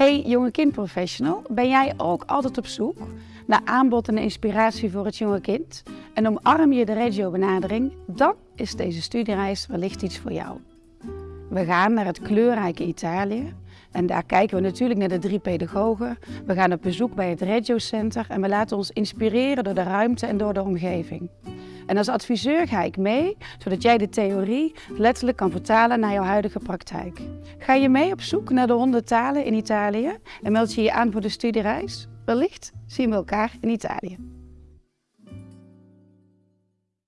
Hey jonge kindprofessional, ben jij ook altijd op zoek naar aanbod en inspiratie voor het jonge kind? En omarm je de regio-benadering? Dan is deze studiereis wellicht iets voor jou. We gaan naar het kleurrijke Italië en daar kijken we natuurlijk naar de drie pedagogen. We gaan op bezoek bij het Regio Center en we laten ons inspireren door de ruimte en door de omgeving. En als adviseur ga ik mee, zodat jij de theorie letterlijk kan vertalen naar jouw huidige praktijk. Ga je mee op zoek naar de honderd talen in Italië en meld je je aan voor de studiereis? Wellicht zien we elkaar in Italië.